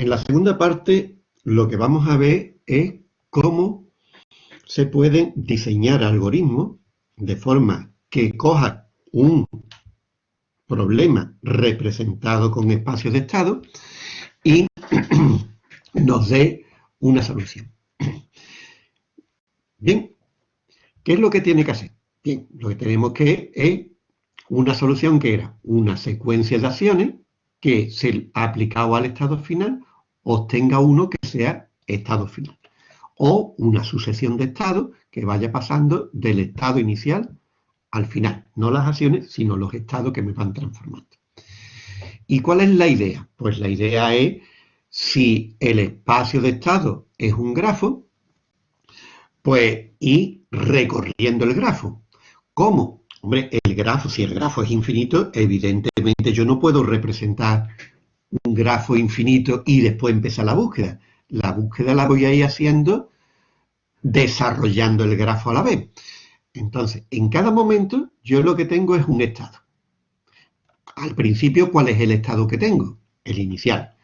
En la segunda parte lo que vamos a ver es cómo se pueden diseñar algoritmos de forma que coja un problema representado con espacios de estado y nos dé una solución. Bien, ¿qué es lo que tiene que hacer? Bien, lo que tenemos que es una solución que era una secuencia de acciones que, se aplicado al estado final, obtenga uno que sea estado final. O una sucesión de estados que vaya pasando del estado inicial al final. No las acciones, sino los estados que me van transformando. ¿Y cuál es la idea? Pues la idea es, si el espacio de estado es un grafo, pues ir recorriendo el grafo. ¿Cómo? Hombre, el grafo, si el grafo es infinito, evidentemente yo no puedo representar un grafo infinito y después empezar la búsqueda. La búsqueda la voy a ir haciendo desarrollando el grafo a la vez. Entonces, en cada momento yo lo que tengo es un estado. Al principio, ¿cuál es el estado que tengo? El inicial.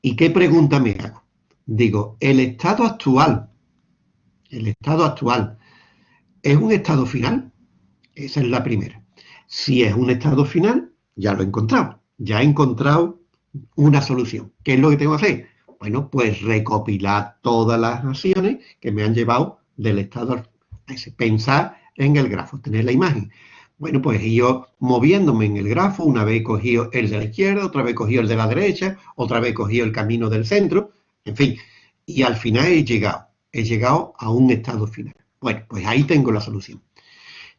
¿Y qué pregunta me hago? Digo, ¿el estado actual, el estado actual, es un estado final? Esa es la primera. Si es un estado final, ya lo he encontrado. Ya he encontrado una solución. ¿Qué es lo que tengo que hacer? Bueno, pues recopilar todas las acciones que me han llevado del estado pensar en el grafo, tener la imagen. Bueno, pues yo moviéndome en el grafo, una vez cogido el de la izquierda, otra vez cogido el de la derecha, otra vez cogido el camino del centro, en fin, y al final he llegado, he llegado a un estado final. Bueno, pues ahí tengo la solución.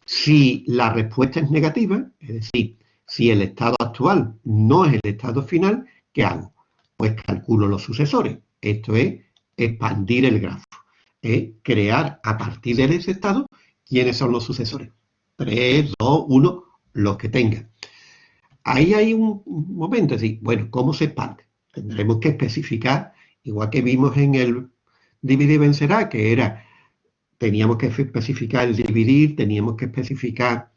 Si la respuesta es negativa, es decir, si el estado actual no es el estado final, ¿qué hago? Pues calculo los sucesores. Esto es expandir el grafo es crear a partir de ese estado quiénes son los sucesores. 3, 2, 1, los que tengan. Ahí hay un momento, es decir, bueno, ¿cómo se expande? Tendremos que especificar, igual que vimos en el dividir vencerá, que era, teníamos que especificar el dividir, teníamos que especificar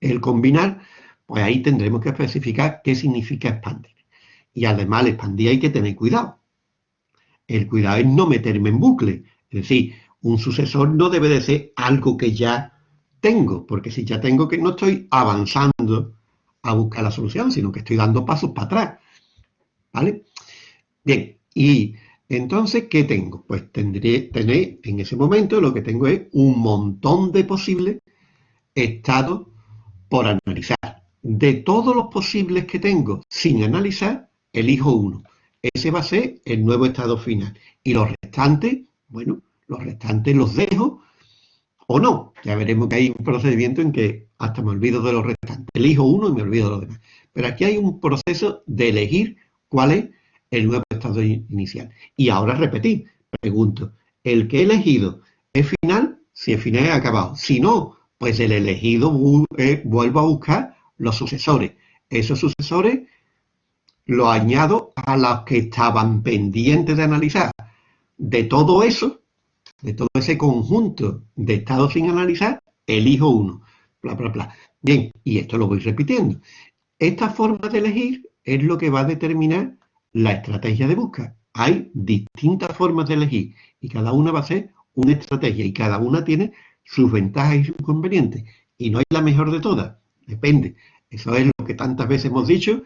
el combinar, pues ahí tendremos que especificar qué significa expandir. Y además al expandir hay que tener cuidado. El cuidado es no meterme en bucle, es decir, un sucesor no debe de ser algo que ya tengo, porque si ya tengo que no estoy avanzando a buscar la solución, sino que estoy dando pasos para atrás. ¿Vale? Bien, y entonces, ¿qué tengo? Pues tendré, tener en ese momento lo que tengo es un montón de posibles estados por analizar. De todos los posibles que tengo sin analizar, elijo uno. Ese va a ser el nuevo estado final. Y los restantes bueno, los restantes los dejo o no. Ya veremos que hay un procedimiento en que hasta me olvido de los restantes. Elijo uno y me olvido de los demás. Pero aquí hay un proceso de elegir cuál es el nuevo estado inicial. Y ahora repetir, pregunto, ¿el que he elegido es final? Si es final, es acabado. Si no, pues el elegido eh, vuelvo a buscar los sucesores. Esos sucesores los añado a los que estaban pendientes de analizar de todo eso, de todo ese conjunto de estados sin analizar, elijo uno. Bla, bla, bla. Bien, y esto lo voy repitiendo. Esta forma de elegir es lo que va a determinar la estrategia de búsqueda. Hay distintas formas de elegir y cada una va a ser una estrategia y cada una tiene sus ventajas y sus inconvenientes. Y no hay la mejor de todas, depende. Eso es lo que tantas veces hemos dicho,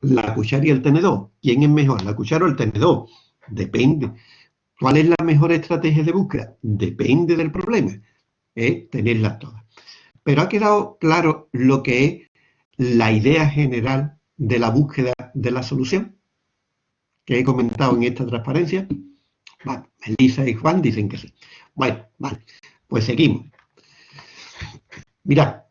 la cuchara y el tenedor. ¿Quién es mejor, la cuchara o el tenedor? Depende. ¿Cuál es la mejor estrategia de búsqueda? Depende del problema. Es tenerlas todas. Pero ha quedado claro lo que es la idea general de la búsqueda de la solución que he comentado en esta transparencia. Vale, Elisa y Juan dicen que sí. Bueno, vale, pues seguimos. Mirad,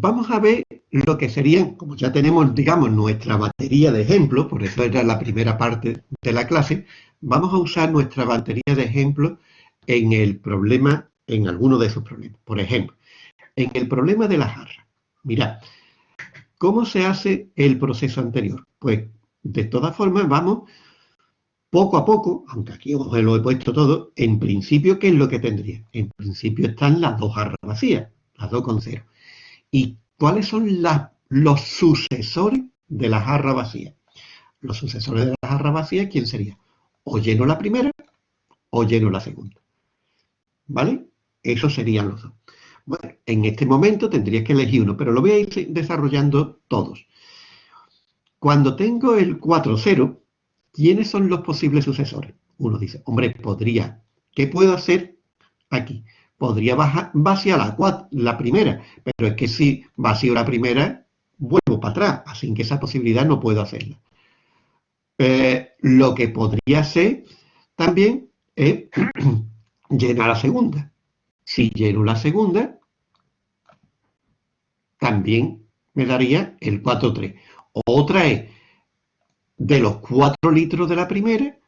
vamos a ver lo que serían, como ya tenemos, digamos, nuestra batería de ejemplos, por eso era la primera parte de la clase, vamos a usar nuestra batería de ejemplos en el problema, en alguno de esos problemas. Por ejemplo, en el problema de la jarra. Mirad, ¿cómo se hace el proceso anterior? Pues, de todas formas, vamos poco a poco, aunque aquí os lo he puesto todo, en principio, ¿qué es lo que tendría? En principio están las dos jarras vacías, las dos con cero. ¿Y cuáles son los sucesores de la jarra vacía? Los sucesores de la jarra vacía, ¿quién sería? O lleno la primera o lleno la segunda. ¿Vale? Esos serían los dos. Bueno, en este momento tendrías que elegir uno, pero lo voy a ir desarrollando todos. Cuando tengo el 4-0, ¿quiénes son los posibles sucesores? Uno dice, hombre, podría, ¿qué puedo hacer aquí? Podría bajar, vaciar la, la primera, pero es que si vacío la primera, vuelvo para atrás, así que esa posibilidad no puedo hacerla. Eh, lo que podría ser también es llenar la segunda. Si lleno la segunda, también me daría el 4-3. Otra es, de los 4 litros de la primera,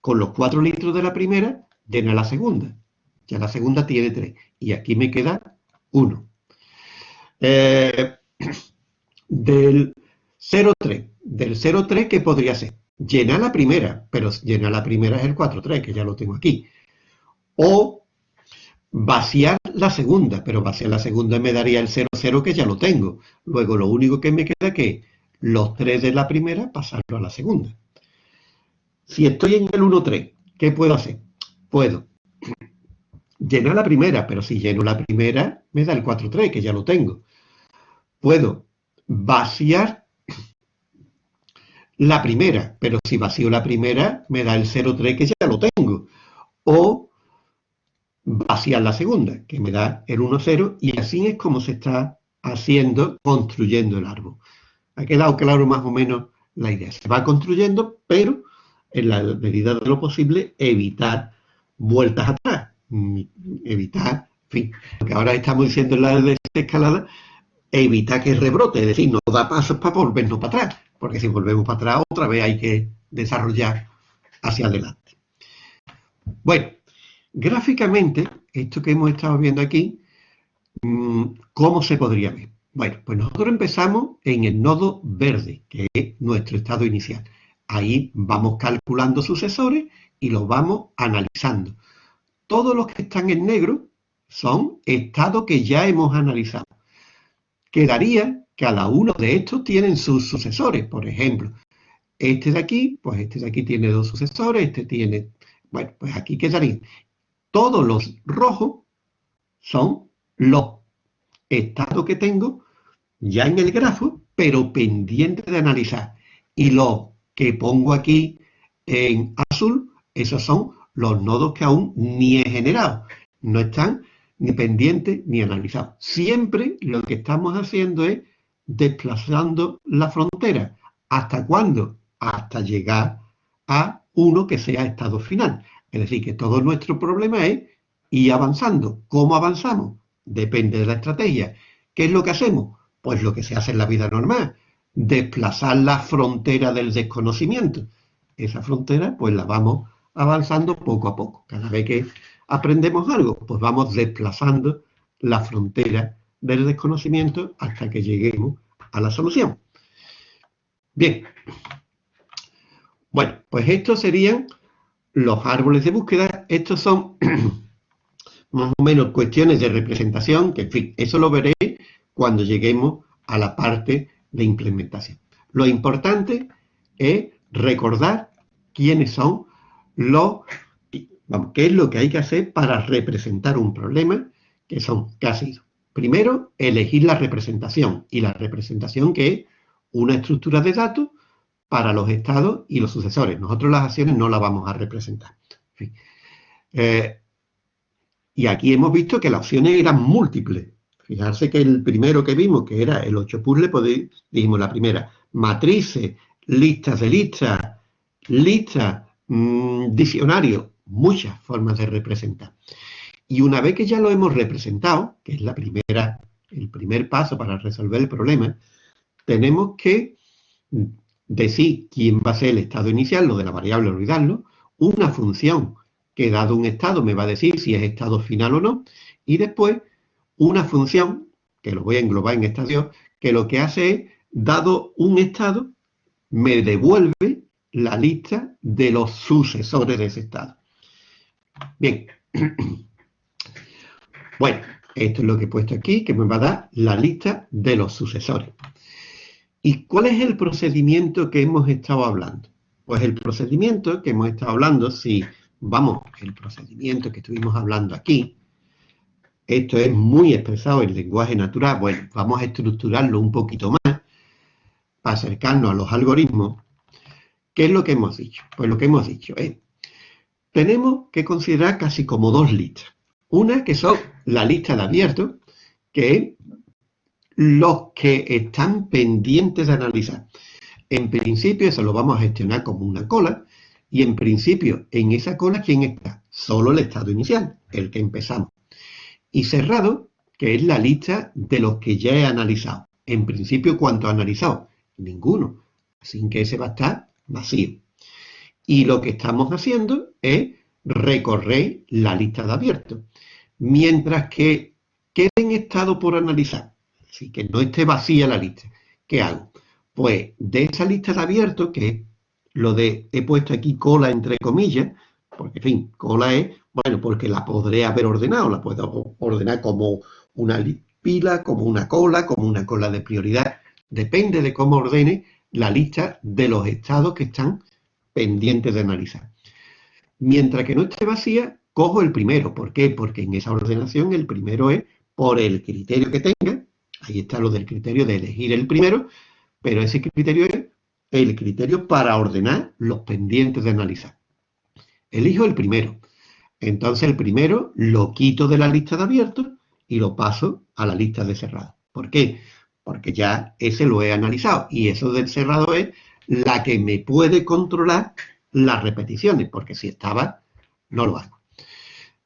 con los 4 litros de la primera, llena la segunda. Ya la segunda tiene 3. Y aquí me queda 1. Eh, del 0,3. Del 0,3, ¿qué podría ser? Llena la primera, pero llena la primera es el 4,3, que ya lo tengo aquí. O vaciar la segunda, pero vaciar la segunda me daría el 0,0 que ya lo tengo. Luego lo único que me queda que los 3 de la primera pasarlo a la segunda. Si estoy en el 1,3, ¿qué puedo hacer? Puedo llenar la primera, pero si lleno la primera me da el 4,3 que ya lo tengo. Puedo vaciar la primera, pero si vacío la primera me da el 0,3 que ya lo tengo. O vaciar la segunda, que me da el 1,0 y así es como se está haciendo, construyendo el árbol. Ha quedado claro más o menos la idea. Se va construyendo, pero en la medida de lo posible evitar vueltas atrás, evitar, en fin, que ahora estamos diciendo en la desescalada, evitar que rebrote, es decir, no da pasos para volvernos para atrás, porque si volvemos para atrás otra vez hay que desarrollar hacia adelante. Bueno, Gráficamente, esto que hemos estado viendo aquí, mm, ¿cómo se podría ver? Bueno, pues nosotros empezamos en el nodo verde, que es nuestro estado inicial. Ahí vamos calculando sucesores y los vamos analizando. Todos los que están en negro son estados que ya hemos analizado. Quedaría que cada uno de estos tienen sus sucesores. Por ejemplo, este de aquí, pues este de aquí tiene dos sucesores, este tiene... Bueno, pues aquí quedaría todos los rojos son los estados que tengo ya en el grafo, pero pendiente de analizar. Y los que pongo aquí en azul, esos son los nodos que aún ni he generado. No están ni pendientes ni analizados. Siempre lo que estamos haciendo es desplazando la frontera. ¿Hasta cuándo? Hasta llegar a uno que sea estado final. Es decir, que todo nuestro problema es ir avanzando. ¿Cómo avanzamos? Depende de la estrategia. ¿Qué es lo que hacemos? Pues lo que se hace en la vida normal, desplazar la frontera del desconocimiento. Esa frontera, pues la vamos avanzando poco a poco. Cada vez que aprendemos algo, pues vamos desplazando la frontera del desconocimiento hasta que lleguemos a la solución. Bien. Bueno, pues estos serían los árboles de búsqueda, estos son más o menos cuestiones de representación, que en fin, eso lo veré cuando lleguemos a la parte de implementación. Lo importante es recordar quiénes son vamos, qué es lo que hay que hacer para representar un problema, que son casi Primero, elegir la representación, y la representación que es una estructura de datos para los estados y los sucesores. Nosotros las acciones no las vamos a representar. Eh, y aquí hemos visto que las opciones eran múltiples. Fijarse que el primero que vimos, que era el 8 puzzle, pues dijimos la primera, matrices, listas de listas, listas, mmm, diccionario, muchas formas de representar. Y una vez que ya lo hemos representado, que es la primera, el primer paso para resolver el problema, tenemos que decir quién va a ser el estado inicial, lo de la variable olvidarlo, una función que dado un estado me va a decir si es estado final o no, y después una función, que lo voy a englobar en estadio, que lo que hace es, dado un estado, me devuelve la lista de los sucesores de ese estado. Bien. Bueno, esto es lo que he puesto aquí, que me va a dar la lista de los sucesores. ¿Y cuál es el procedimiento que hemos estado hablando? Pues el procedimiento que hemos estado hablando, si vamos, el procedimiento que estuvimos hablando aquí, esto es muy expresado en lenguaje natural, bueno, vamos a estructurarlo un poquito más para acercarnos a los algoritmos. ¿Qué es lo que hemos dicho? Pues lo que hemos dicho es, tenemos que considerar casi como dos listas. Una que son la lista de abiertos, que es los que están pendientes de analizar. En principio eso lo vamos a gestionar como una cola, y en principio en esa cola, ¿quién está? Solo el estado inicial, el que empezamos. Y cerrado, que es la lista de los que ya he analizado. En principio, ¿cuánto he analizado? Ninguno. Así que ese va a estar vacío. Y lo que estamos haciendo es recorrer la lista de abiertos. Mientras que queden estado por analizar, así que no esté vacía la lista, ¿qué hago? Pues de esa lista de abiertos, que lo de, he puesto aquí cola entre comillas, porque en fin, cola es, bueno, porque la podré haber ordenado, la puedo ordenar como una pila, como una cola, como una cola de prioridad, depende de cómo ordene la lista de los estados que están pendientes de analizar. Mientras que no esté vacía, cojo el primero. ¿Por qué? Porque en esa ordenación el primero es por el criterio que tenga. Ahí está lo del criterio de elegir el primero, pero ese criterio es el criterio para ordenar los pendientes de analizar. Elijo el primero. Entonces el primero lo quito de la lista de abiertos y lo paso a la lista de cerrado. ¿Por qué? Porque ya ese lo he analizado y eso del cerrado es la que me puede controlar las repeticiones, porque si estaba, no lo hago.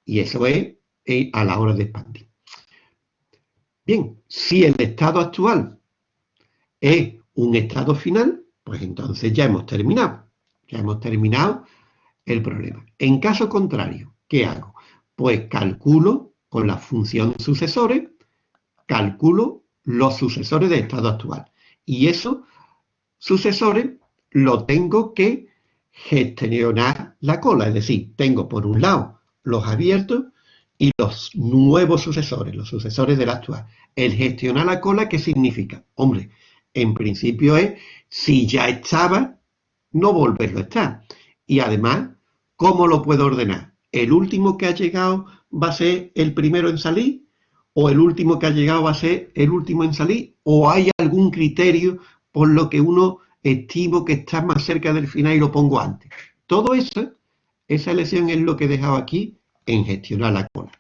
Y eso es eh, a la hora de expandir. Bien, si el estado actual es un estado final, pues entonces ya hemos terminado. Ya hemos terminado el problema. En caso contrario, ¿qué hago? Pues calculo con la función sucesores, calculo los sucesores de estado actual. Y esos sucesores lo tengo que gestionar la cola. Es decir, tengo por un lado los abiertos y los nuevos sucesores, los sucesores del actual. El gestionar la cola, ¿qué significa? Hombre, en principio es, si ya estaba, no volverlo a estar. Y además, ¿cómo lo puedo ordenar? ¿El último que ha llegado va a ser el primero en salir? ¿O el último que ha llegado va a ser el último en salir? ¿O hay algún criterio por lo que uno estimo que está más cerca del final y lo pongo antes? Todo eso, esa elección es lo que he dejado aquí en gestionar la cola.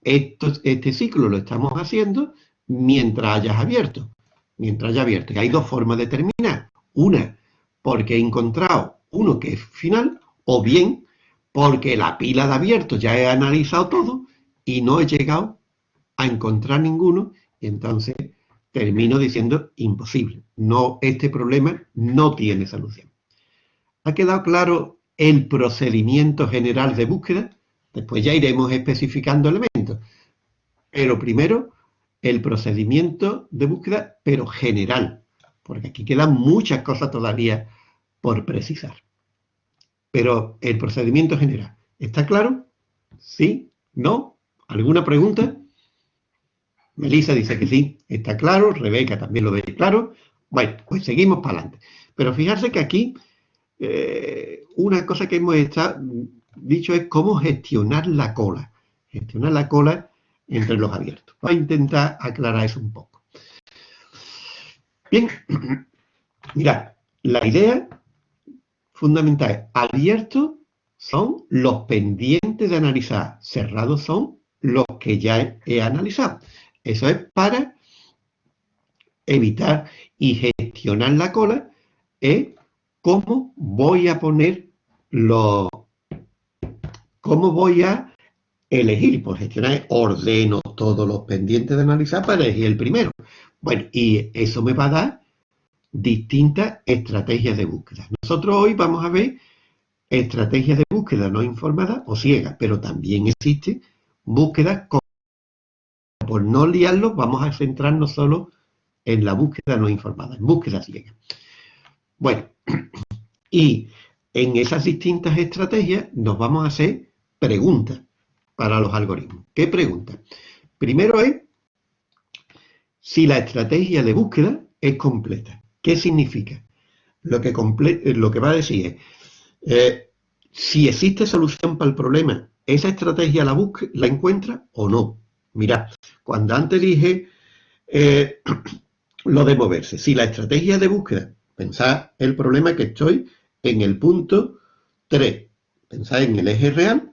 este ciclo lo estamos haciendo mientras hayas abierto. Mientras haya abierto. Y hay dos formas de terminar. Una, porque he encontrado uno que es final, o bien porque la pila de abiertos ya he analizado todo y no he llegado a encontrar ninguno y entonces termino diciendo imposible. No, este problema no tiene solución. ¿Ha quedado claro el procedimiento general de búsqueda? Después ya iremos especificando elementos. Pero primero, el procedimiento de búsqueda, pero general, porque aquí quedan muchas cosas todavía por precisar. Pero el procedimiento general, ¿está claro? ¿Sí? ¿No? ¿Alguna pregunta? Melissa dice que sí, está claro, Rebeca también lo ve claro. Bueno, pues seguimos para adelante. Pero fijarse que aquí eh, una cosa que hemos dicho es cómo gestionar la cola. Gestionar la cola entre los abiertos. Voy a intentar aclarar eso un poco. Bien, mirad, la idea fundamental es abiertos son los pendientes de analizar, cerrados son los que ya he analizado. Eso es para evitar y gestionar la cola, es cómo voy a poner los, cómo voy a elegir. Por gestionar ordeno todos los pendientes de analizar para elegir el primero. Bueno, y eso me va a dar distintas estrategias de búsqueda. Nosotros hoy vamos a ver estrategias de búsqueda no informada o ciega, pero también existe búsqueda con... Por no liarlo, vamos a centrarnos solo en la búsqueda no informada, en búsqueda ciega. Bueno, y en esas distintas estrategias nos vamos a hacer preguntas para los algoritmos. ¿Qué pregunta? Primero es si la estrategia de búsqueda es completa. ¿Qué significa? Lo que, lo que va a decir es, Eh, si existe solución para el problema, ¿esa estrategia la encuentra o no? Mira, cuando antes dije eh, lo de moverse, si la estrategia de búsqueda, pensad el problema que estoy en el punto 3, pensad en el eje real,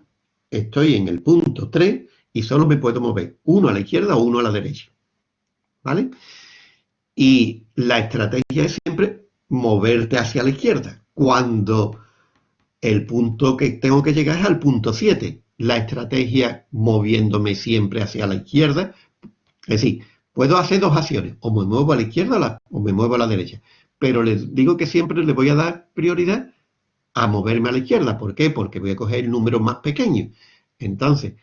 estoy en el punto 3 y solo me puedo mover uno a la izquierda o uno a la derecha. ¿Vale? Y la estrategia es siempre moverte hacia la izquierda. Cuando el punto que tengo que llegar es al punto 7. La estrategia moviéndome siempre hacia la izquierda. Es decir, puedo hacer dos acciones. O me muevo a la izquierda o me muevo a la derecha. Pero les digo que siempre le voy a dar prioridad a moverme a la izquierda. ¿Por qué? Porque voy a coger el número más pequeño. Entonces,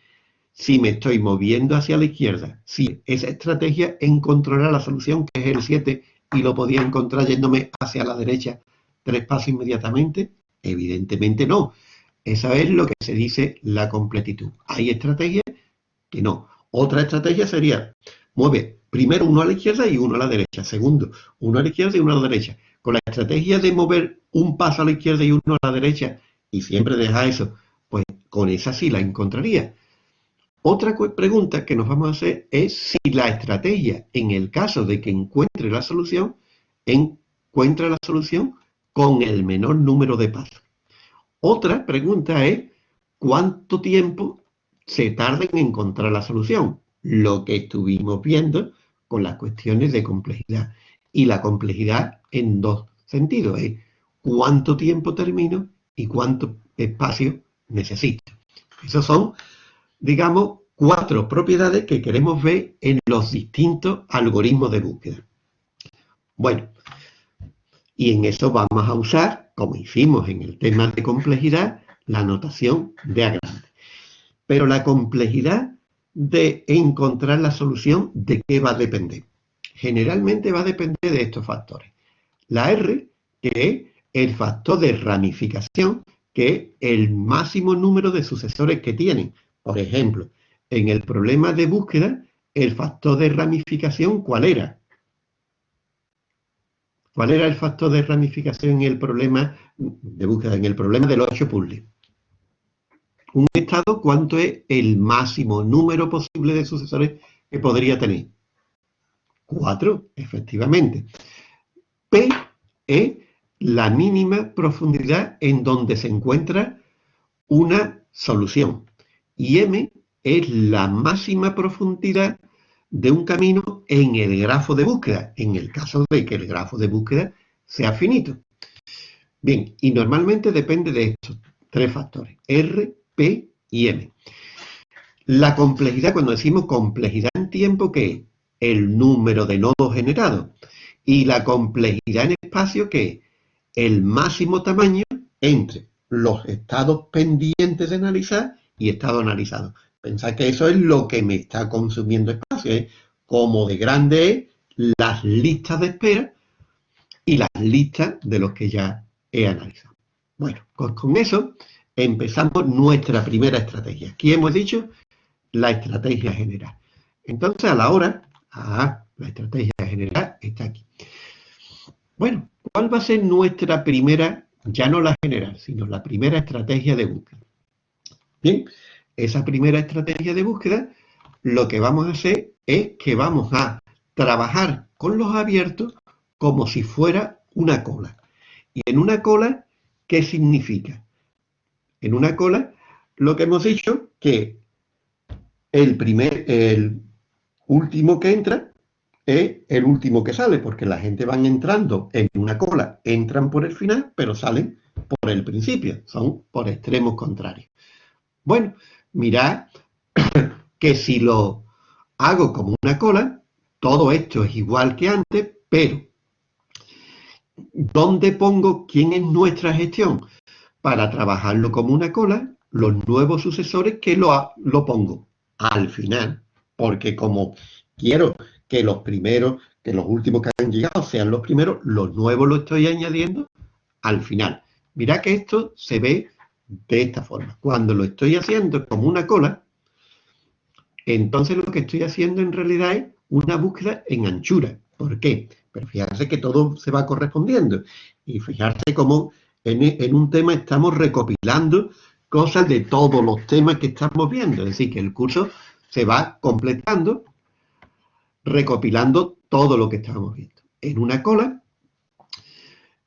si me estoy moviendo hacia la izquierda, si esa estrategia encontrará la solución, que es el 7, y lo podía encontrar yéndome hacia la derecha tres pasos inmediatamente, evidentemente no. Esa es lo que se dice la completitud. Hay estrategias que no. Otra estrategia sería, mueve primero uno a la izquierda y uno a la derecha. Segundo, uno a la izquierda y uno a la derecha. Con la estrategia de mover un paso a la izquierda y uno a la derecha, y siempre deja eso, pues con esa sí la encontraría. Otra pregunta que nos vamos a hacer es si la estrategia, en el caso de que encuentre la solución, encuentra la solución con el menor número de pasos. Otra pregunta es cuánto tiempo se tarda en encontrar la solución, lo que estuvimos viendo con las cuestiones de complejidad. Y la complejidad en dos sentidos, es cuánto tiempo termino y cuánto espacio necesito. Esos son digamos, cuatro propiedades que queremos ver en los distintos algoritmos de búsqueda. Bueno, y en eso vamos a usar, como hicimos en el tema de complejidad, la notación de A grande. Pero la complejidad de encontrar la solución, ¿de qué va a depender? Generalmente va a depender de estos factores. La R, que es el factor de ramificación, que es el máximo número de sucesores que tienen. Por ejemplo, en el problema de búsqueda, el factor de ramificación, ¿cuál era? ¿Cuál era el factor de ramificación en el problema de búsqueda, en el problema del 8 puzzles? Un estado, ¿cuánto es el máximo número posible de sucesores que podría tener? Cuatro, efectivamente. P es la mínima profundidad en donde se encuentra una solución y m es la máxima profundidad de un camino en el grafo de búsqueda, en el caso de que el grafo de búsqueda sea finito. Bien, y normalmente depende de estos tres factores, R, P y M. La complejidad, cuando decimos complejidad en tiempo, que es el número de nodos generados, y la complejidad en espacio, que es el máximo tamaño entre los estados pendientes de analizar y estado analizado. Pensad que eso es lo que me está consumiendo espacio, ¿eh? como de grande es las listas de espera y las listas de los que ya he analizado. Bueno, pues con eso empezamos nuestra primera estrategia. Aquí hemos dicho la estrategia general. Entonces, a la hora, ah, la estrategia general está aquí. Bueno, ¿cuál va a ser nuestra primera, ya no la general, sino la primera estrategia de búsqueda? Bien, esa primera estrategia de búsqueda, lo que vamos a hacer es que vamos a trabajar con los abiertos como si fuera una cola. Y en una cola, ¿qué significa? En una cola, lo que hemos dicho, que el primer, el último que entra es el último que sale, porque la gente van entrando en una cola, entran por el final, pero salen por el principio, son por extremos contrarios. Bueno, mirad que si lo hago como una cola, todo esto es igual que antes, pero ¿dónde pongo quién es nuestra gestión? Para trabajarlo como una cola, los nuevos sucesores que lo, lo pongo al final, porque como quiero que los primeros, que los últimos que han llegado sean los primeros, los nuevos lo estoy añadiendo al final. Mirad que esto se ve de esta forma. Cuando lo estoy haciendo como una cola, entonces lo que estoy haciendo en realidad es una búsqueda en anchura. ¿Por qué? Pero fijarse que todo se va correspondiendo. Y fijarse cómo en, un tema estamos recopilando cosas de todos los temas que estamos viendo. Es decir, que el curso se va completando, recopilando todo lo que estamos viendo. En una cola,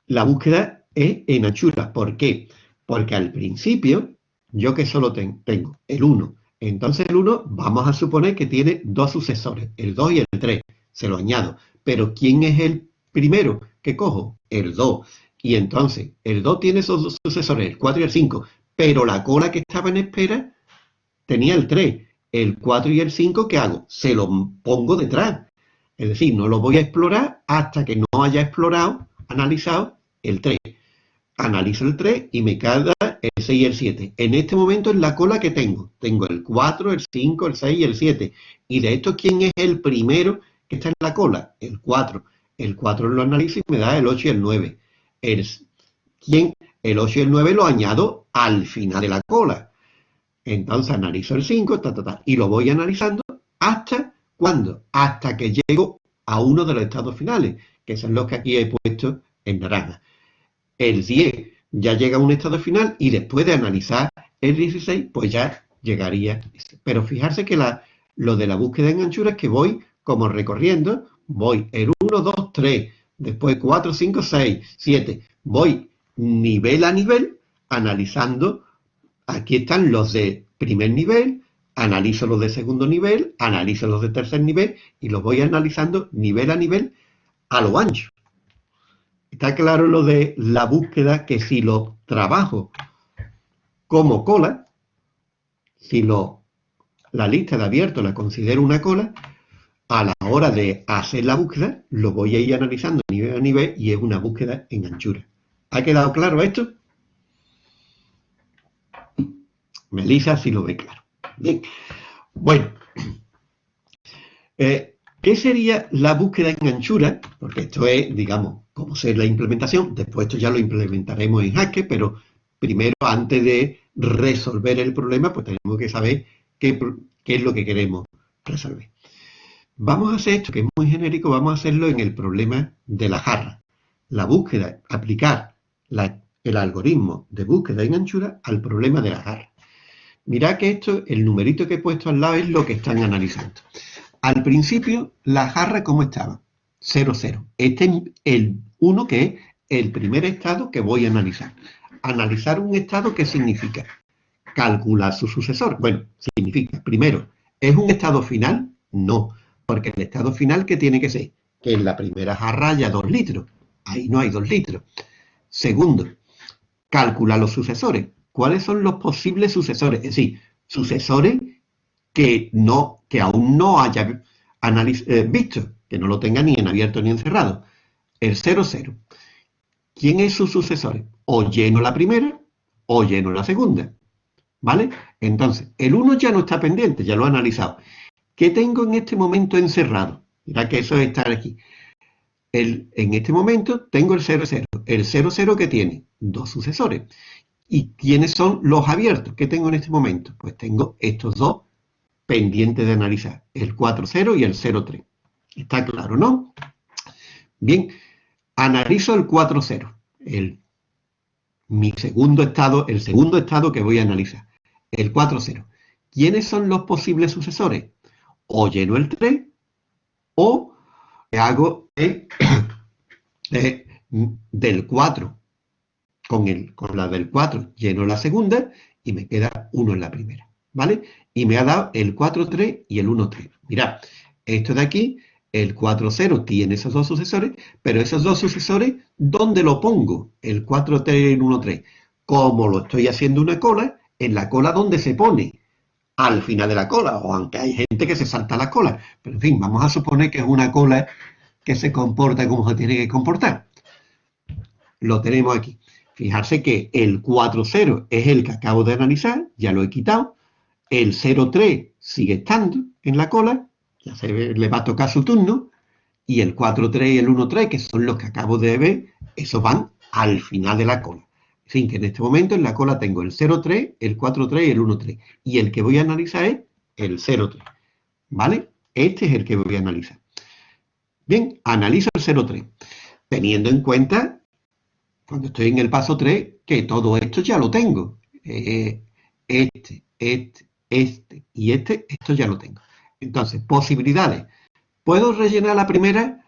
la búsqueda es en anchura. ¿Por qué? Porque al principio, yo que solo tengo el 1. Entonces el 1, vamos a suponer que tiene dos sucesores, el 2 y el 3. Se lo añado. Pero ¿quién es el primero que cojo? El 2. Y entonces, el 2 tiene esos dos sucesores, el 4 y el 5, pero la cola que estaba en espera tenía el 3. El 4 y el 5, ¿qué hago? Se lo pongo detrás. Es decir, no lo voy a explorar hasta que no haya explorado, analizado el 3. Analizo el 3 y me queda el 6 y el 7. En este momento es la cola que tengo. Tengo el 4, el 5, el 6 y el 7. Y de estos, ¿quién es el primero que está en la cola? El 4. El 4 lo analizo y me da el 8 y el 9 el, ¿quién? el 8 y el 9 lo añado al final de la cola. Entonces analizo el 5, y lo voy analizando hasta, ¿cuándo? Hasta que llego a uno de los estados finales, que son los que aquí he puesto en naranja. El 10 ya llega a un estado final y después de analizar el 16, pues ya llegaría. Pero fijarse que lo de la búsqueda en anchura es que voy como recorriendo, voy el 1, 2, 3, después 4, 5, 6, 7. Voy nivel a nivel analizando. Aquí están los de primer nivel, analizo los de segundo nivel, analizo los de tercer nivel y los voy analizando nivel a nivel a lo ancho. Está claro lo de la búsqueda que si lo trabajo como cola, si lo, la lista de abierto la considero una cola, a la hora de hacer la búsqueda, lo voy a ir analizando nivel a nivel y es una búsqueda en anchura. ¿Ha quedado claro esto? Melissa si lo ve claro. Bien. Bueno. Eh, ¿Qué sería la búsqueda en anchura? Porque esto es, digamos, cómo ser la implementación. Después esto ya lo implementaremos en Haskell, pero primero, antes de resolver el problema, pues tenemos que saber qué, qué es lo que queremos resolver. Vamos a hacer esto, que es muy genérico, vamos a hacerlo en el problema de la jarra. La búsqueda, aplicar el algoritmo de búsqueda en anchura al problema de la jarra. Mirad que esto, el numerito que he puesto al lado es lo que están analizando. Al principio, la jarra, ¿cómo estaba? 0, 0. Este es el 1, que es el primer estado que voy a analizar. Analizar un estado, ¿qué significa? Calcular su sucesor. Bueno, significa, primero, ¿es un estado final? No. Porque el estado final, ¿qué tiene que ser? Que en la primera jarra haya 2 litros. Ahí no hay 2 litros. Segundo, calcula los sucesores. ¿Cuáles son los posibles sucesores? Es decir, sucesores que, no, que aún no haya eh, visto, que no lo tenga ni en abierto ni en cerrado. El 0, 0. ¿Quién es su sucesor? O lleno la primera o lleno la segunda. ¿Vale? Entonces, el 1 ya no está pendiente, ya lo he analizado. ¿Qué tengo en este momento encerrado? Mira que eso es estar aquí. El, en este momento tengo el 00. El 00 que tiene dos sucesores. ¿Y quiénes son los abiertos que tengo en este momento? Pues tengo estos dos pendientes de analizar. El 40 y el 03. ¿Está claro, no? Bien, analizo el 40. El, mi segundo estado, el segundo estado que voy a analizar. El 40. ¿Quiénes son los posibles sucesores? o lleno el 3 o hago del 4 con, el, con la del 4 lleno la segunda y me queda 1 en la primera, ¿vale? Y me ha dado el 4, 3 y el 1, 3. Mirad, esto de aquí, el 4, 0 tiene esos dos sucesores, pero esos dos sucesores, ¿dónde lo pongo? El 4, 3 y el 1, 3. Como lo estoy haciendo una cola, en la cola donde se pone al final de la cola, o aunque hay gente que se salta la cola. Pero en fin, vamos a suponer que es una cola que se comporta como se tiene que comportar. Lo tenemos aquí. Fijarse que el 4.0 es el que acabo de analizar, ya lo he quitado. El 0.3 sigue estando en la cola, ya se le va a tocar su turno. Y el 4.3 y el 1.3, que son los que acabo de ver, esos van al final de la cola. En fin, que en este momento en la cola tengo el 0,3, el 4,3 y el 1,3. Y el que voy a analizar es el 0,3. ¿Vale? Este es el que voy a analizar. Bien, analizo el 0,3. Teniendo en cuenta cuando estoy en el paso 3, que todo esto ya lo tengo. Eh, este, este, este y este, esto ya lo tengo. Entonces, posibilidades. ¿Puedo rellenar la primera?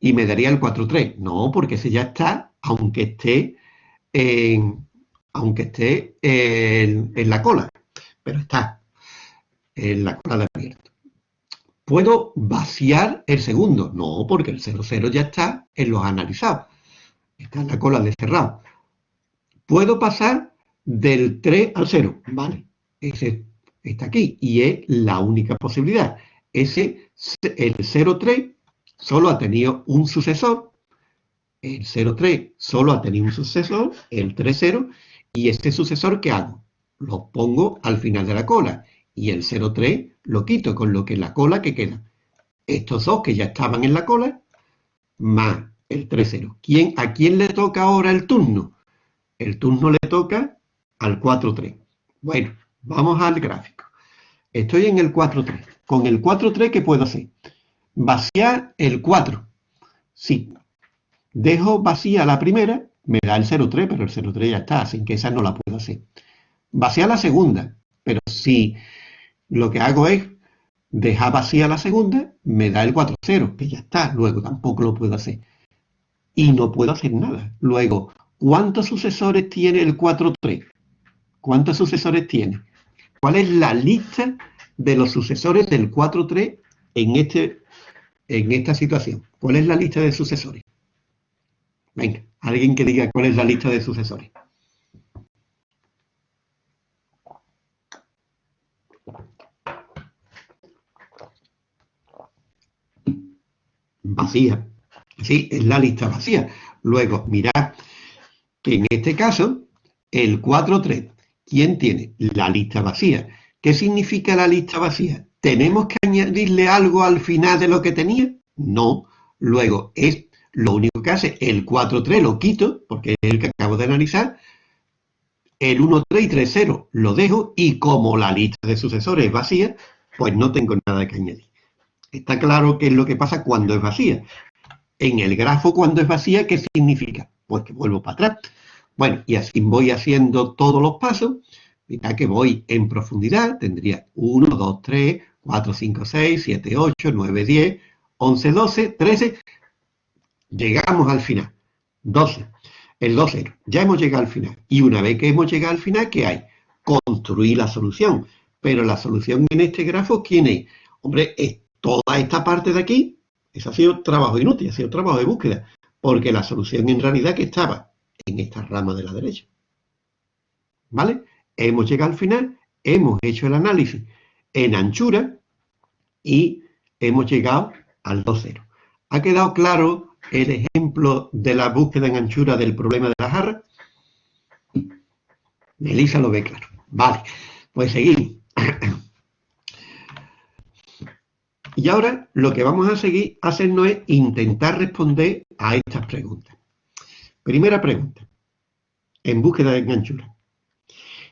Y me daría el 4-3. No, porque ese ya está, aunque esté en, aunque esté en, la cola. Pero está en la cola de abierto. ¿Puedo vaciar el segundo? No, porque el 0-0 ya está en los analizados. Está en la cola de cerrado. ¿Puedo pasar del 3 al 0? Vale, ese está aquí y es la única posibilidad. Ese, el 0,3 solo ha tenido un sucesor, el 0,3 solo ha tenido un sucesor, el 3,0, y este sucesor, ¿qué hago? Lo pongo al final de la cola, y el 0,3 lo quito, con lo que la cola que queda. Estos dos que ya estaban en la cola, más el 3,0. ¿Quién, ¿A quién le toca ahora el turno? El turno le toca al 4,3. Bueno, vamos al gráfico. Estoy en el 4,3. Con el 4,3, ¿qué puedo hacer? Vaciar el 4. Sí. Dejo vacía la primera, me da el 0,3, pero el 0,3 ya está, así que esa no la puedo hacer. Vaciar la segunda, pero si lo que hago es dejar vacía la segunda, me da el 4,0, que ya está, luego tampoco lo puedo hacer. Y no puedo hacer nada. Luego, ¿cuántos sucesores tiene el 4,3? ¿Cuántos sucesores tiene? ¿Cuál es la lista de los sucesores del 4.3 en, este, en esta situación? ¿Cuál es la lista de sucesores? Venga, alguien que diga cuál es la lista de sucesores. Vacía. Sí, es la lista vacía. Luego, mirad que en este caso, el 4.3 ¿Quién tiene? La lista vacía. ¿Qué significa la lista vacía? ¿Tenemos que añadirle algo al final de lo que tenía? No. Luego, es lo único que hace el 4-3 lo quito, porque es el que acabo de analizar. El 1-3 y 3-0 lo dejo y como la lista de sucesores es vacía, pues no tengo nada que añadir. Está claro qué es lo que pasa cuando es vacía. En el grafo cuando es vacía, ¿qué significa? Pues que vuelvo para atrás. Bueno, y así voy haciendo todos los pasos. Mira que voy en profundidad, tendría 1, 2, 3, 4, 5, 6, 7, 8, 9, 10, 11, 12, 13. Llegamos al final. 12. El 2, Ya hemos llegado al final. Y una vez que hemos llegado al final, ¿qué hay? Construir la solución. Pero la solución en este grafo, ¿quién es? Hombre, es toda esta parte de aquí. Eso ha sido trabajo inútil, ha sido trabajo de búsqueda. Porque la solución en realidad que estaba en esta rama de la derecha. ¿Vale? Hemos llegado al final, hemos hecho el análisis en anchura y hemos llegado al 2,0. ¿Ha quedado claro el ejemplo de la búsqueda en anchura del problema de la jarra? Melissa lo ve claro. Vale, pues seguimos. Y ahora lo que vamos a seguir haciendo es intentar responder a estas preguntas. Primera pregunta, en búsqueda de anchura.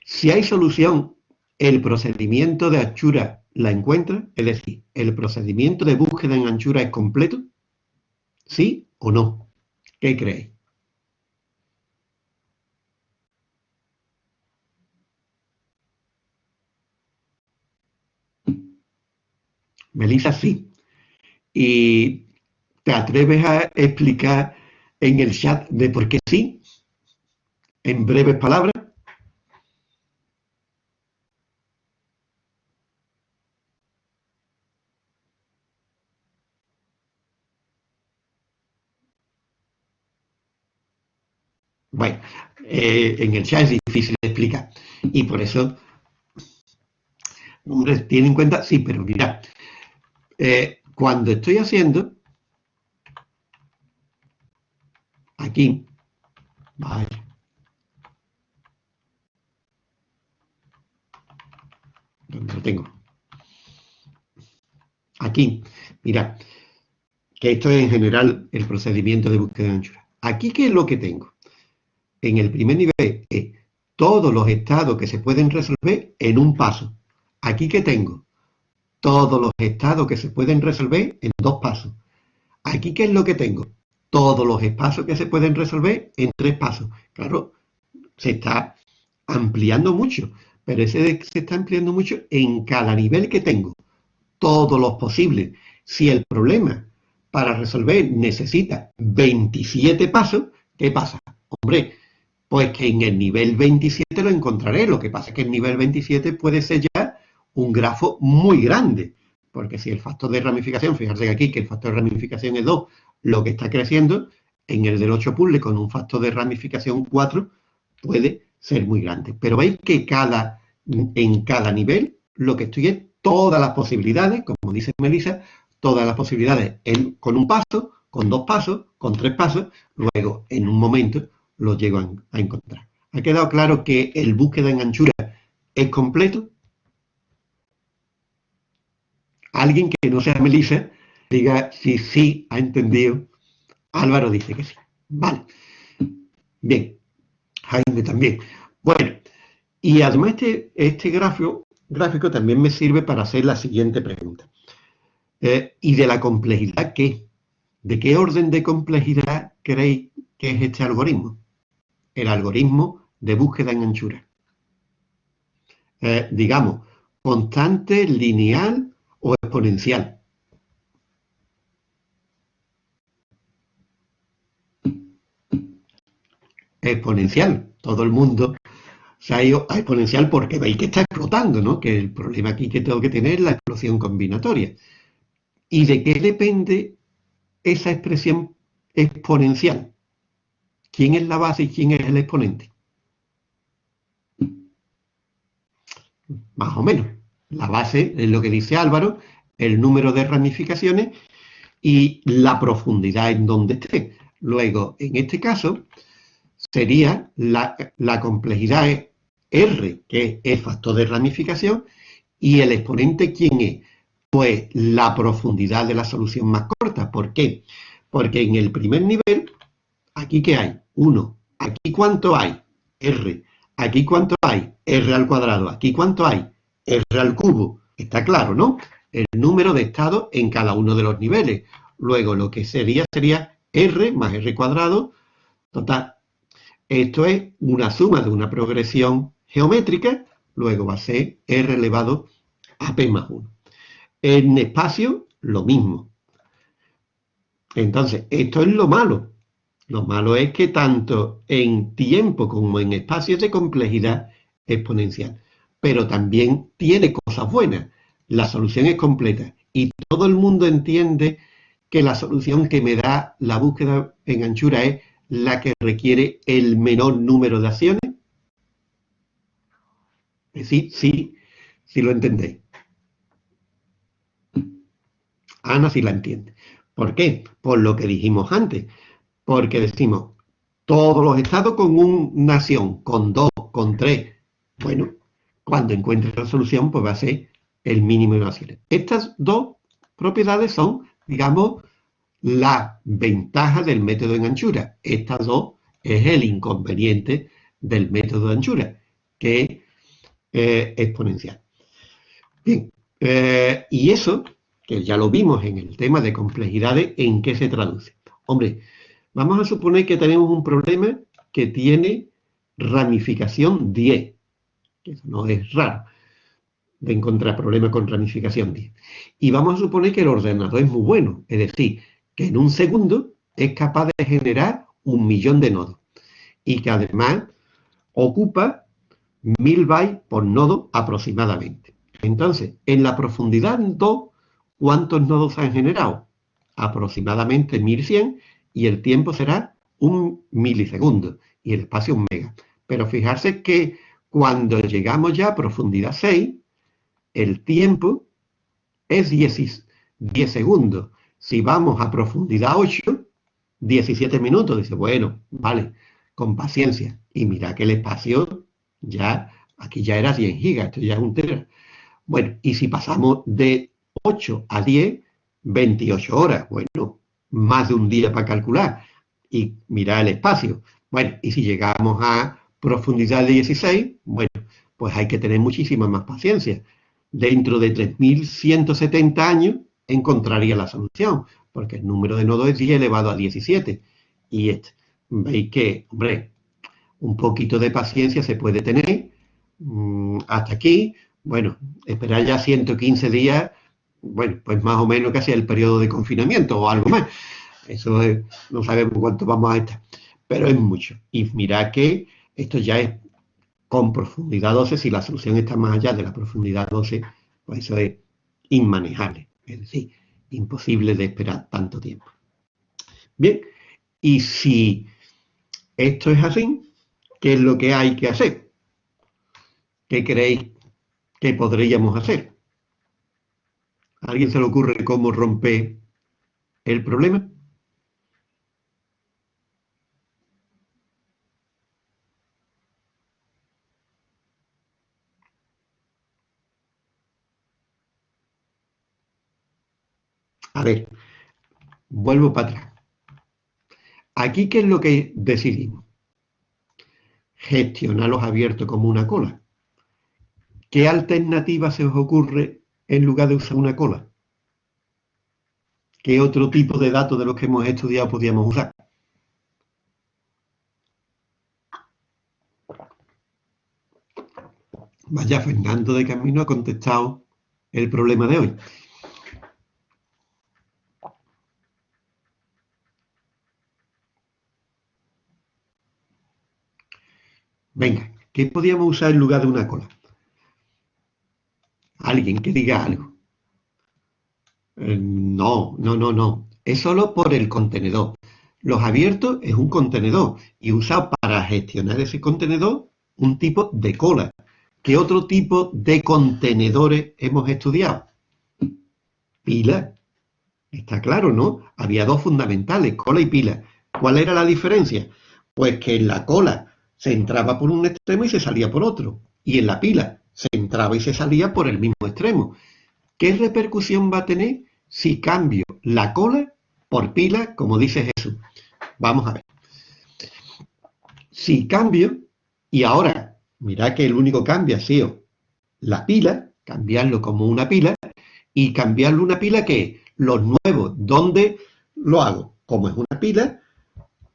Si hay solución, ¿el procedimiento de anchura la encuentra? Es decir, ¿el procedimiento de búsqueda en anchura es completo? ¿Sí o no? ¿Qué creéis? Melissa, sí. ¿Y te atreves a explicar en el chat de por qué sí, en breves palabras. Bueno, eh, en el chat es difícil de explicar y por eso, hombre, tiene en cuenta, sí, pero mira, eh, cuando estoy haciendo Aquí. Vale. ¿Dónde lo tengo? Aquí. Mira, que esto es en general el procedimiento de búsqueda de anchura. Aquí, ¿qué es lo que tengo? En el primer nivel es todos los estados que se pueden resolver en un paso. Aquí, ¿qué tengo? Todos los estados que se pueden resolver en dos pasos. Aquí, ¿qué es lo que tengo? Todos los espacios que se pueden resolver en tres pasos. Claro, se está ampliando mucho, pero ese se está ampliando mucho en cada nivel que tengo. Todos los posibles. Si el problema para resolver necesita 27 pasos, ¿qué pasa? Hombre, pues que en el nivel 27 lo encontraré. Lo que pasa es que el nivel 27 puede ser ya un grafo muy grande. Porque si el factor de ramificación, fíjense aquí que el factor de ramificación es 2, lo que está creciendo, en el del 8 puzzle con un factor de ramificación 4 puede ser muy grande. Pero veis que cada, en cada nivel lo que estoy es todas las posibilidades, como dice Melissa, todas las posibilidades con un paso, con dos pasos, con tres pasos, luego en un momento lo llego a, encontrar. ¿Ha quedado claro que el búsqueda en anchura es completo? Alguien que no sea Melissa diga si sí ha entendido. Álvaro dice que sí. Vale. Bien. Jaime también. Bueno, y además este, este gráfico, gráfico también me sirve para hacer la siguiente pregunta. Eh, ¿Y de la complejidad qué? ¿De qué orden de complejidad creéis que es este algoritmo? El algoritmo de búsqueda en anchura. Eh, digamos, constante, lineal o exponencial. Exponencial. Todo el mundo se ha ido a exponencial porque veis que está explotando, ¿no? Que el problema aquí que tengo que tener es la explosión combinatoria. ¿Y de qué depende esa expresión exponencial? ¿Quién es la base y quién es el exponente? Más o menos. La base es lo que dice Álvaro, el número de ramificaciones y la profundidad en donde esté. Luego, en este caso, sería la, complejidad es R, que es factor de ramificación, y el exponente, ¿quién es? Pues la profundidad de la solución más corta. ¿Por qué? Porque en el primer nivel, aquí ¿qué hay? 1. Aquí ¿cuánto hay? R. Aquí ¿cuánto hay? R al cuadrado. Aquí ¿cuánto hay? R al cubo. Está claro, ¿no? El número de estados en cada uno de los niveles. Luego lo que sería sería R más R cuadrado, total, esto es una suma de una progresión geométrica, luego va a ser R elevado a P más 1. En espacio, lo mismo. Entonces, esto es lo malo. Lo malo es que tanto en tiempo como en espacio es de complejidad exponencial. Pero también tiene cosas buenas. La solución es completa. Y todo el mundo entiende que la solución que me da la búsqueda en anchura es la que requiere el menor número de acciones? Sí, sí, sí lo entendéis. Ana sí la entiende. ¿Por qué? Por lo que dijimos antes. Porque decimos, todos los estados con una acción, con dos, con tres. Bueno, cuando encuentre la solución, pues va a ser el mínimo de acciones. Estas dos propiedades son, digamos, la ventaja del método en anchura. Estas dos es el inconveniente del método de anchura, que es eh, exponencial. Bien, eh, y eso, que ya lo vimos en el tema de complejidades, ¿en qué se traduce? Hombre, vamos a suponer que tenemos un problema que tiene ramificación 10, que eso no es raro de encontrar problemas con ramificación 10. Y vamos a suponer que el ordenador es muy bueno, es decir, que en un segundo es capaz de generar un millón de nodos y que además ocupa mil bytes por nodo aproximadamente. Entonces, en la profundidad 2, ¿cuántos nodos han generado? Aproximadamente 1100 y el tiempo será un milisegundo y el espacio un mega. Pero fijarse que cuando llegamos ya a profundidad 6, el tiempo es 10, 10 segundos si vamos a profundidad 8, 17 minutos. Dice, bueno, vale, con paciencia. Y mira que el espacio ya, aquí ya era 100 gigas, esto ya es un tera. Bueno, y si pasamos de 8 a 10, 28 horas. Bueno, más de un día para calcular. Y mira el espacio. Bueno, y si llegamos a profundidad de 16, bueno, pues hay que tener muchísima más paciencia. Dentro de 3.170 años encontraría la solución. porque el número de nodos es 10 elevado a 17. Y este, veis que, hombre, un poquito de paciencia se puede tener. Mm, hasta aquí, bueno, esperar ya 115 días, bueno, pues más o menos casi el periodo de confinamiento o algo más. Eso no sabemos cuánto vamos a estar, pero es mucho. Y mira que esto ya es con profundidad 12, si la solución está más allá de la profundidad 12, pues eso es inmanejable, es decir, imposible de esperar tanto tiempo. Bien, y si esto es así, ¿qué es lo que hay que hacer? ¿Qué creéis que podríamos hacer? ¿A alguien se le ocurre cómo romper el problema? A ver, vuelvo para atrás. Aquí, ¿qué es lo que decidimos? Gestionarlos abiertos como una cola. ¿Qué alternativa se os ocurre en lugar de usar una cola? ¿Qué otro tipo de datos de los que hemos estudiado podríamos usar? Vaya, Fernando de Camino ha contestado el problema de hoy. Venga, ¿qué podíamos usar en lugar de una cola? Alguien que diga algo. Eh, no, no, no, no. Es solo por el contenedor. Los abiertos es un contenedor y usa para gestionar ese contenedor un tipo de cola. ¿Qué otro tipo de contenedores hemos estudiado? Pila. Está claro, ¿no? Había dos fundamentales, cola y pila. ¿Cuál era la diferencia? Pues que en la cola se entraba por un extremo y se salía por otro. Y en la pila se entraba y se salía por el mismo extremo. ¿Qué repercusión va a tener si cambio la cola por pila, como dice Jesús? Vamos a ver. Si cambio, y ahora, mirad que el único cambio ha sido la pila, cambiarlo como una pila, y cambiarlo una pila que los nuevos, ¿dónde lo hago? Como es una pila,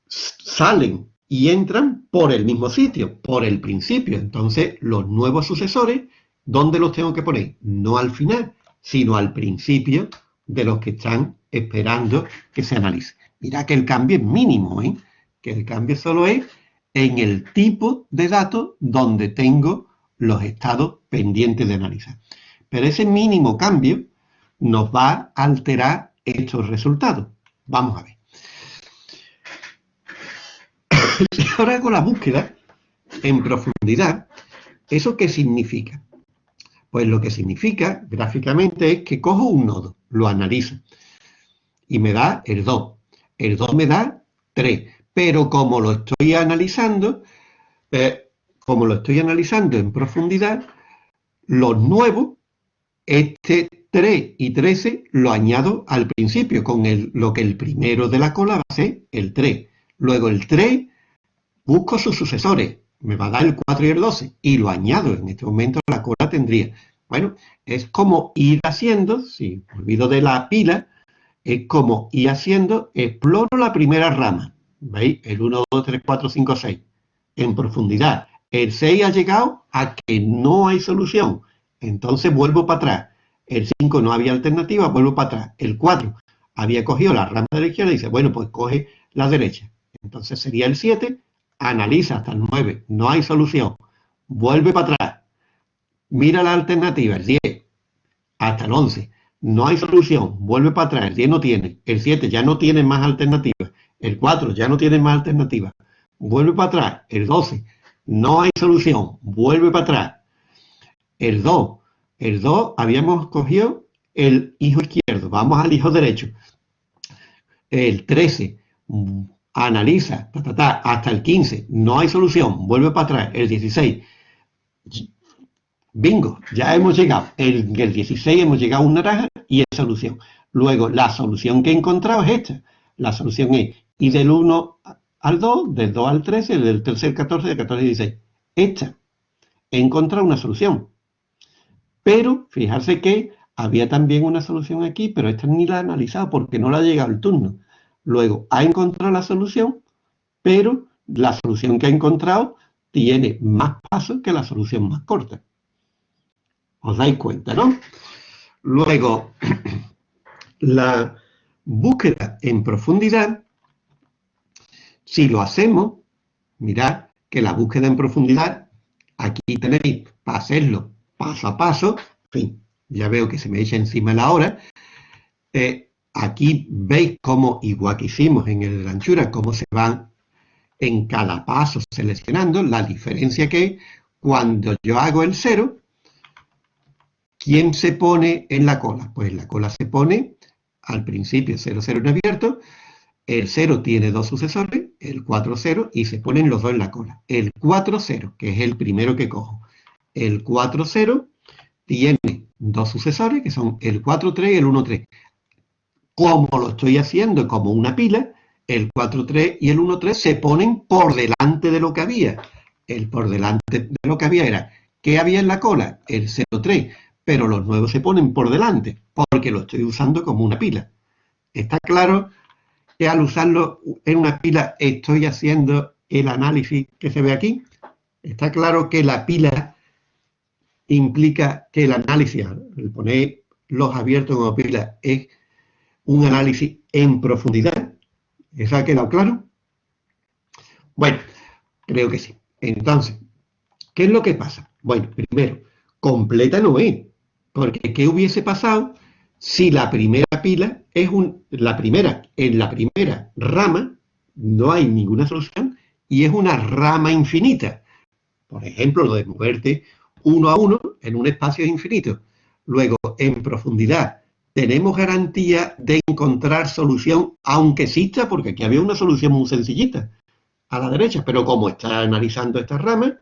salen y entran por el mismo sitio, por el principio. Entonces, los nuevos sucesores, ¿dónde los tengo que poner? No al final, sino al principio de los que están esperando que se analice. Mira que el cambio es mínimo, ¿eh? que el cambio solo es en el tipo de datos donde tengo los estados pendientes de analizar. Pero ese mínimo cambio nos va a alterar estos resultados. Vamos a ver. si ahora hago la búsqueda en profundidad, ¿eso qué significa? Pues lo que significa gráficamente es que cojo un nodo, lo analizo y me da el 2. El 2 me da 3, pero como lo estoy analizando, eh, como lo estoy analizando en profundidad, los nuevos, este 3 y 13 lo añado al principio con el, lo que el primero de la cola va a ser el 3. Luego el 3 busco sus sucesores, me va a dar el 4 y el 12, y lo añado, en este momento la cola tendría. Bueno, es como ir haciendo, si olvido de la pila, es como ir haciendo, exploro la primera rama, ¿veis? El 1, 2, 3, 4, 5, 6, en profundidad. El 6 ha llegado a que no hay solución, entonces vuelvo para atrás. El 5 no había alternativa, vuelvo para atrás. El 4 había cogido la rama de la izquierda y dice, bueno, pues coge la derecha. Entonces sería el 7, analiza hasta el 9, no hay solución, vuelve para atrás, mira la alternativa, el 10, hasta el 11, no hay solución, vuelve para atrás, el 10 no tiene, el 7 ya no tiene más alternativas, el 4 ya no tiene más alternativas, vuelve para atrás, el 12, no hay solución, vuelve para atrás, el 2, el 2 habíamos cogido el hijo izquierdo, vamos al hijo derecho, el 13, analiza, hasta el 15, no hay solución, vuelve para atrás, el 16, bingo, ya hemos llegado, el 16 hemos llegado a una naranja y es solución. Luego, la solución que he encontrado es esta, la solución es, y del 1 al 2, del 2 al 13, del 3 al 14, del 14 al 16, esta, he encontrado una solución. Pero, fijarse que había también una solución aquí, pero esta ni la ha analizado porque no le ha llegado el turno. Luego, ha encontrado la solución, pero la solución que ha encontrado tiene más pasos que la solución más corta. ¿Os dais cuenta, no? Luego, la búsqueda en profundidad, si lo hacemos, mirad que la búsqueda en profundidad, aquí tenéis para hacerlo paso a paso, en fin, ya veo que se me echa encima la hora. Eh, aquí veis cómo, igual que hicimos en el de la anchura, cómo se van en cada paso seleccionando, la diferencia que cuando yo hago el cero, ¿quién se pone en la cola? Pues la cola se pone al principio 0, 0 en abierto, el 0 tiene dos sucesores, el 4, 0, y se ponen los dos en la cola. El 4, 0, que es el primero que cojo. El 4, 0 tiene dos sucesores, que son el 4-3 y el 1-3. Como lo estoy haciendo como una pila, el 4-3 y el 1-3 se ponen por delante de lo que había. El por delante de lo que había era, ¿qué había en la cola? El 0-3, pero los nuevos se ponen por delante, porque lo estoy usando como una pila. ¿Está claro que al usarlo en una pila estoy haciendo el análisis que se ve aquí? ¿Está claro que la pila implica que el análisis, el poner los abiertos como pila, es un análisis en profundidad. ¿Eso ha quedado claro? Bueno, creo que sí. Entonces, ¿qué es lo que pasa? Bueno, primero, completa no es, porque ¿qué hubiese pasado si la primera pila es un, la primera, en la primera rama no hay ninguna solución y es una rama infinita? Por ejemplo, lo de moverte uno a uno en un espacio infinito. Luego, en profundidad, tenemos garantía de encontrar solución, aunque exista, porque aquí había una solución muy sencillita, a la derecha, pero como está analizando estas ramas,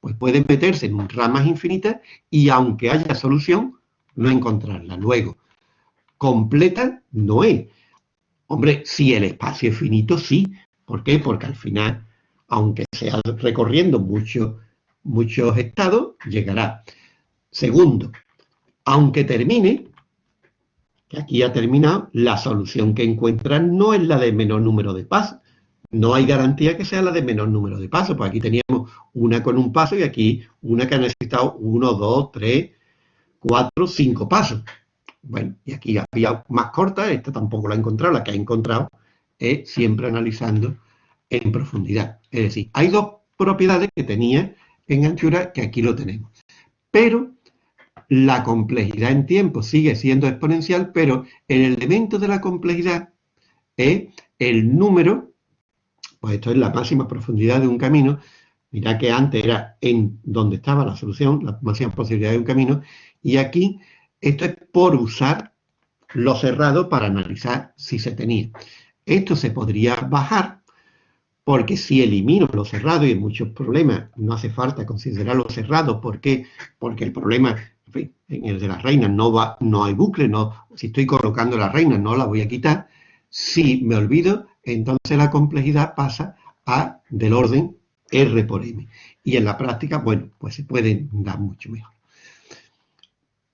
pues pueden meterse en ramas infinitas y aunque haya solución, no encontrarla. Luego, completa no es. Hombre, si el espacio es finito, sí. ¿Por qué? Porque al final, aunque sea recorriendo mucho muchos estados, llegará. Segundo, aunque termine, que aquí ha terminado, la solución que encuentran no es la de menor número de pasos. No hay garantía que sea la de menor número de pasos, pues aquí teníamos una con un paso y aquí una que ha necesitado uno, dos, tres, cuatro, cinco pasos. Bueno, y aquí había más corta, esta tampoco la ha encontrado, la que ha encontrado es siempre analizando en profundidad. Es decir, hay dos propiedades que tenía en anchura, que aquí lo tenemos. Pero la complejidad en tiempo sigue siendo exponencial, pero el elemento de la complejidad es el número, pues esto es la máxima profundidad de un camino, mira que antes era en donde estaba la solución, la máxima posibilidad de un camino, y aquí esto es por usar lo cerrado para analizar si se tenía. Esto se podría bajar porque si elimino lo cerrado, y en muchos problemas no hace falta considerar lo cerrado, ¿por qué? Porque el problema, en, fin, en el de las reinas no, va, no hay bucle, no, si estoy colocando la reina no la voy a quitar. Si me olvido, entonces la complejidad pasa a del orden R por M. Y en la práctica, bueno, pues se pueden dar mucho mejor.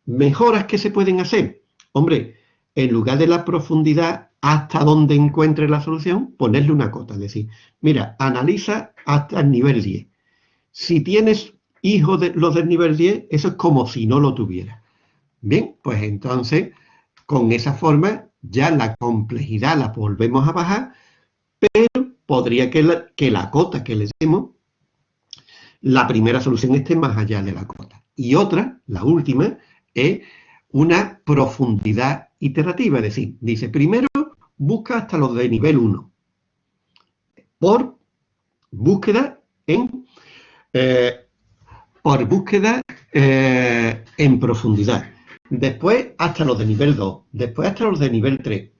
¿Mejoras que se pueden hacer? Hombre, en lugar de la profundidad hasta donde encuentre la solución, ponerle una cota. Es decir, mira, analiza hasta el nivel 10. Si tienes hijos de los del nivel 10, eso es como si no lo tuviera. Bien, pues entonces, con esa forma, ya la complejidad la volvemos a bajar, pero podría que la, que la cota que le demos, la primera solución esté más allá de la cota. Y otra, la última, es una profundidad iterativa. Es decir, dice, primero busca hasta los de nivel 1 por búsqueda en eh, por búsqueda eh, en profundidad. Después hasta los de nivel 2, después hasta los de nivel 3.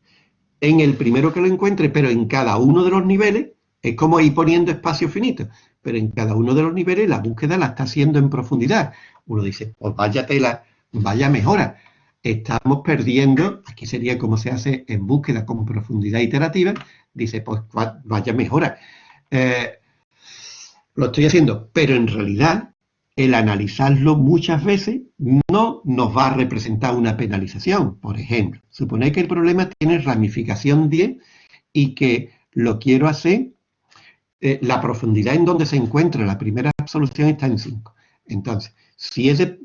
En el primero que lo encuentre, pero en cada uno de los niveles, es como ir poniendo espacio finito, pero en cada uno de los niveles la búsqueda la está haciendo en profundidad. Uno dice, pues vaya tela, vaya mejora estamos perdiendo, aquí sería como se hace en búsqueda con profundidad iterativa, dice, pues vaya mejora. Eh, lo estoy haciendo, pero en realidad el analizarlo muchas veces no nos va a representar una penalización. Por ejemplo, supone que el problema tiene ramificación 10 y que lo quiero hacer, eh, la profundidad en donde se encuentra la primera solución está en 5. Entonces, si es de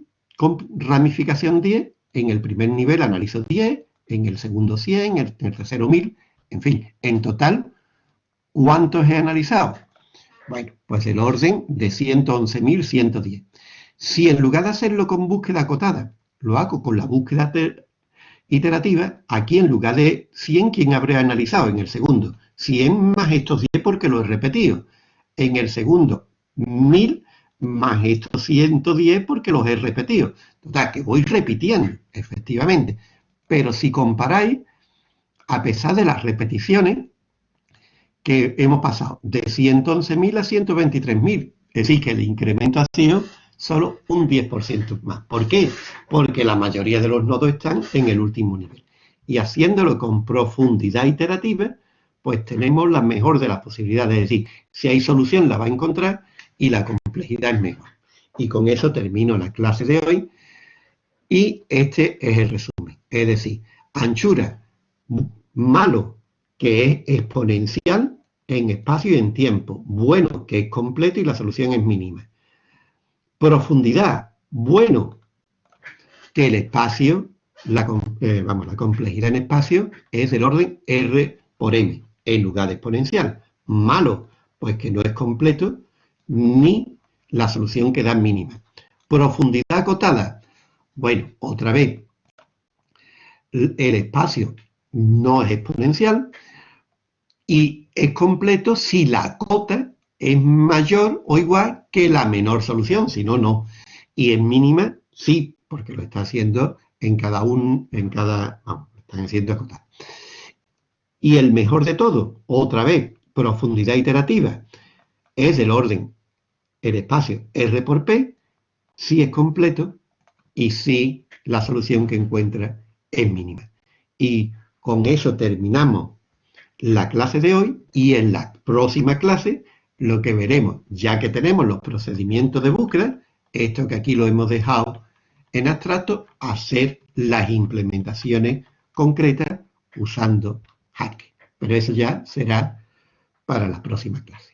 ramificación 10, en el primer nivel analizo 10, en el segundo 100, en el tercero 1000, en fin, en total, ¿cuántos he analizado? Bueno, pues el orden de 111.110. Si en lugar de hacerlo con búsqueda acotada, lo hago con la búsqueda iterativa, aquí en lugar de 100, ¿quién habré analizado? En el segundo, 100 más estos 10 porque lo he repetido. En el segundo, 1000 más estos 110 porque los he repetido. Total, que voy repitiendo, efectivamente. Pero si comparáis, a pesar de las repeticiones, que hemos pasado de 111.000 a 123.000, es decir, que el incremento ha sido solo un 10% más. ¿Por qué? Porque la mayoría de los nodos están en el último nivel. Y haciéndolo con profundidad iterativa, pues tenemos la mejor de las posibilidades. Es decir, si hay solución la va a encontrar y la complejidad es mejor. Y con eso termino la clase de hoy. Y este es el resumen. Es decir, anchura malo que es exponencial en espacio y en tiempo. Bueno que es completo y la solución es mínima. Profundidad, bueno que el espacio, la, eh, vamos, la complejidad en espacio es del orden R por M en lugar de exponencial. Malo, pues que no es completo ni la solución queda mínima. Profundidad acotada. Bueno, otra vez, el espacio no es exponencial y es completo si la cota es mayor o igual que la menor solución, si no, no. Y es mínima, sí, porque lo está haciendo en cada un, en cada, vamos, están haciendo acotar. Y el mejor de todo, otra vez, profundidad iterativa, es el orden el espacio R por P si es completo y si la solución que encuentra es mínima. Y con eso terminamos la clase de hoy y en la próxima clase lo que veremos, ya que tenemos los procedimientos de búsqueda, esto que aquí lo hemos dejado en abstracto, hacer las implementaciones concretas usando Hack. Pero eso ya será para la próxima clase.